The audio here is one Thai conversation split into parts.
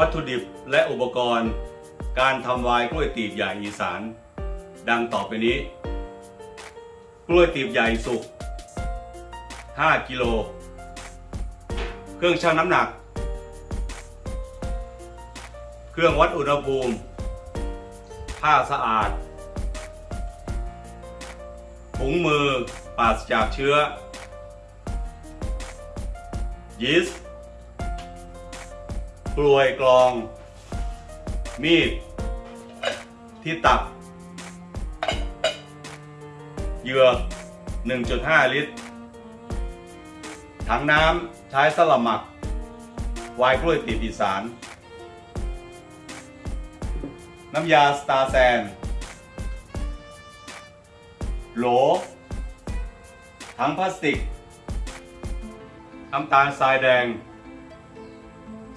วัตถุดิบและอุปกรณ์ การทำวายกล้วยตีบใหญ่อีสาน ดังต่อไปนี้ กล้วยตีบใหญ่สุก 5 กิโล เครื่องชั่งน้ำหนัก เครื่องวัดอุณหภูมิ ผ้าสะอาด ถุงมือปราศจากเชื้อยีสต์ กลวยกรอง มีด ที่ตักเหยื่อ1.5 ลิตร ถังน้ำใช้สลับหมัก วายกล้วยตีบอีสาน น้ำยาสตาร์แซน โหล ถังพลาสติก น้ำตาลทรายแดง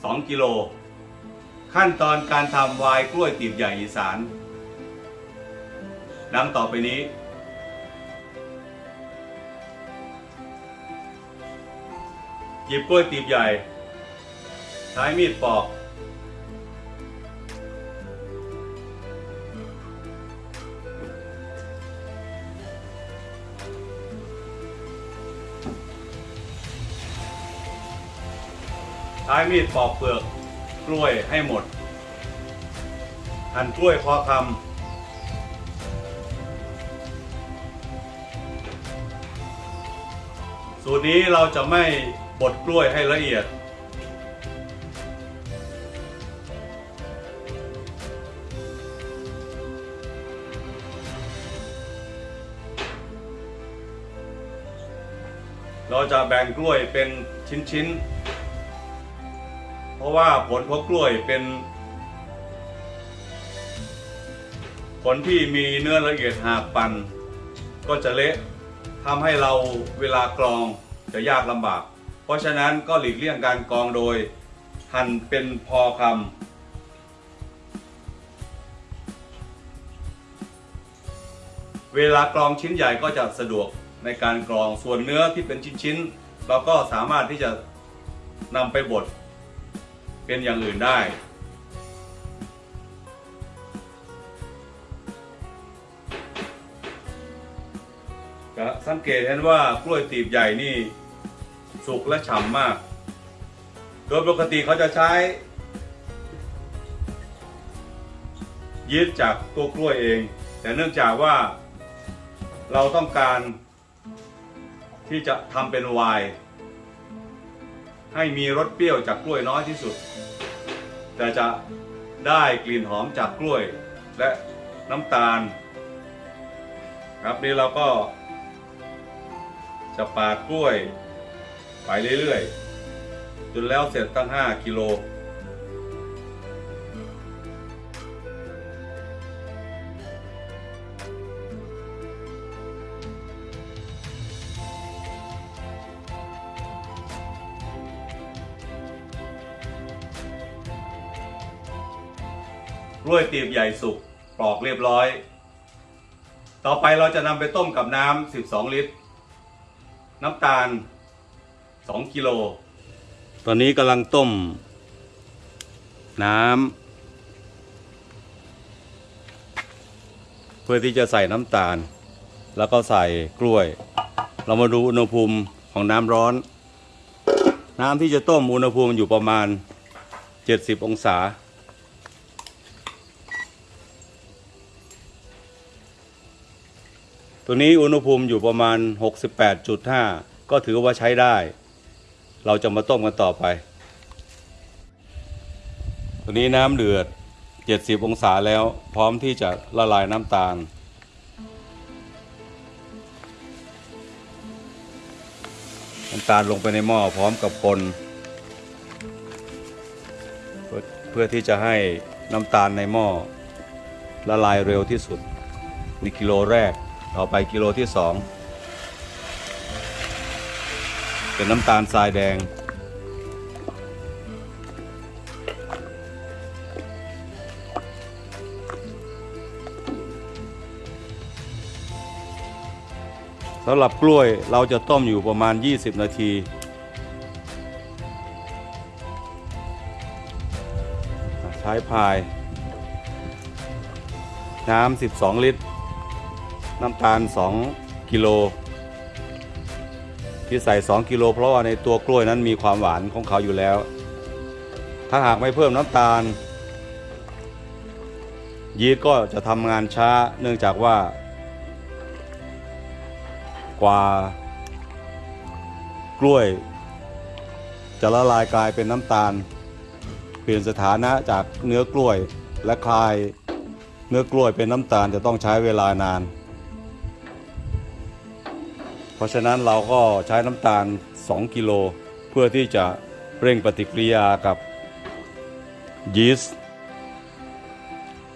2 กิโล ขั้นตอนการทำวายกล้วยตีบใหญ่อีสาน ดังต่อไปนี้ หยิบกล้วยตีบใหญ่ ใช้มีดปอก ช้มีดปอกเปลือกกล้วยให้หมด หั่นกล้วยพอคำสูตรนี้เราจะไม่บดกล้วยให้ละเอียด เราจะแบ่งกล้วยเป็นชิ้นๆ ราะว่าผลพบกล้วยเป็น ผลที่มีเนื้อละเอียดหากปั่นก็จะเละทำให้เราเวลากรองจะยากลำบาก เพราะฉะนั้นก็หลีกเลี่ยงการกรองโดยหั่นเป็นพอคำเวลากรองชิ้นใหญ่ก็จะสะดวกในการกรองส่วนเนื้อที่เป็นชิ้นๆเราก็สามารถที่จะนำไปบด เป็นอย่างอื่นได้ก็สังเกตเห็นว่ากล้วยตีบใหญ่นี่ สุกและฉ่ำมาก โดยปกติเขาจะใช้ ยีสต์จากตัวกล้วยเอง แต่เนื่องจากว่าเราต้องการที่จะทำเป็นไวน์ ให้มีรสเปรี้ยวจากกล้วยน้อยที่สุด แต่จะได้กลิ่นหอมจากกล้วยและน้ำตาล ครับนี่เราก็ จะปาดกล้วยไปเรื่อยๆจนแล้วเสร็จตั้ง 5 กิโล ล้วยตีบใหญ่สุกปลอกเรียบร้อย ต่อไปเราจะนำไปต้มกับน้ำ 12 ลิตร น้ำตาล 2 กิโล ตอนนี้กำลังต้ม น้ำเพื่อที่จะใส่น้ำตาล แล้วก็ใส่กล้วย เรามาดูอุณหภูมิของน้ำร้อน น้ำที่จะต้มอุณหภูมิอยู่ประมาณ 70 องศา ตัวนี้อุณหภูมิอยู่ประมาณ 68.5 ก็ถือว่าใช้ได้ เราจะมาต้มกันต่อไป ตัวนี้น้ำเดือด 70 องศาแล้ว พร้อมที่จะละลายน้ำตาลน้ำตาลลงไปในหม้อพร้อมกับคนเพื่อเพื่อที่จะให้น้ำตาลในหม้อละลายเร็วที่สุดในกิโลแรก ต่อไปกิโลที่สองเป็นน้ำตาลทรายแดง สำหรับกล้วยเราจะต้มอยู่ประมาณ 20 นาทีใช้พาย น้ำ 12 ลิตร น้ำตาล 2 กิโล ที่ใส่ 2 กิโล เพราะว่าในตัวกล้วยนั้นมีความหวานของเขาอยู่แล้ว ถ้าหากไม่เพิ่มน้ำตาล ยีสต์ก็จะทำงานช้าเนื่องจากว่า กว่ากล้วย จะละลายกลายเป็นน้ำตาล เปลี่ยนสถานะจากเนื้อกล้วยและคลายเนื้อกล้วยเป็นน้ำตาลจะต้องใช้เวลานาน เพราะฉะนั้นเราก็ใช้น้ำตาล 2 กิโล เพื่อที่จะเร่งปฏิกิริยากับยีสต์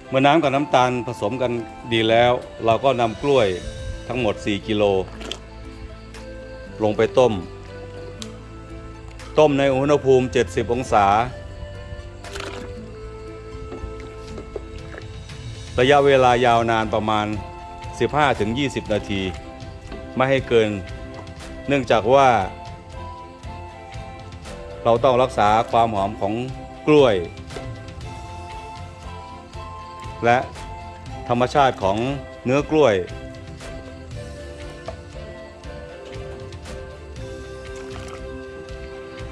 เมื่อน้ำกับน้ำตาลผสมกันดีแล้ว เราก็นำกล้วยทั้งหมด 4 กิโล ลงไปต้ม ต้มในอุณหภูมิ 70 องศา ระยะเวลายาวนานประมาณ 15-20 นาที ไม่ให้เกิน เนื่องจากว่า เราต้องรักษาความหอมของกล้วย และธรรมชาติของเนื้อกล้วย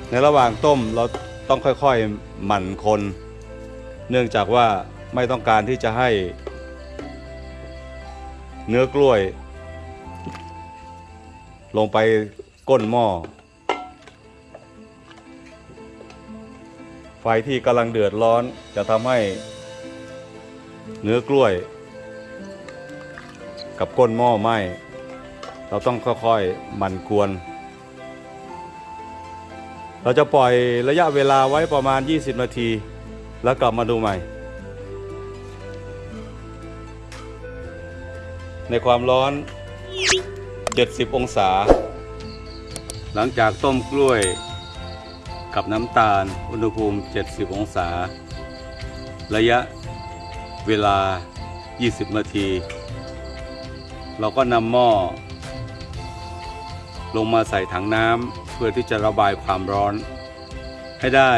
ในระหว่างต้มเราต้องค่อยๆหมั่นคน เนื่องจากว่าไม่ต้องการที่จะให้ เนื้อกล้วย ลงไปก้นหม้อ ไฟที่กำลังเดือดร้อนจะทำให้ เนื้อกล้วย กับก้นหม้อไหม้เราต้องค่อยๆหมั่นกวน เราจะปล่อยระยะเวลาไว้ประมาณ 20 นาที แล้วกลับมาดูใหม่ ในความร้อน 70 องศา หลังจากต้มกล้วยกับน้ำตาลอุณหภูมิ 70 องศา ระยะเวลา 20 นาที เราก็นำหม้อ ลงมาใส่ถังน้ำเพื่อที่จะระบายความร้อน ให้ได้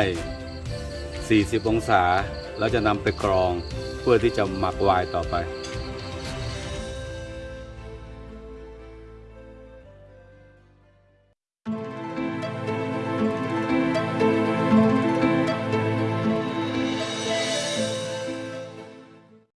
40 องศา แล้วจะนำไปกรองเพื่อที่จะหมักไวน์ต่อไป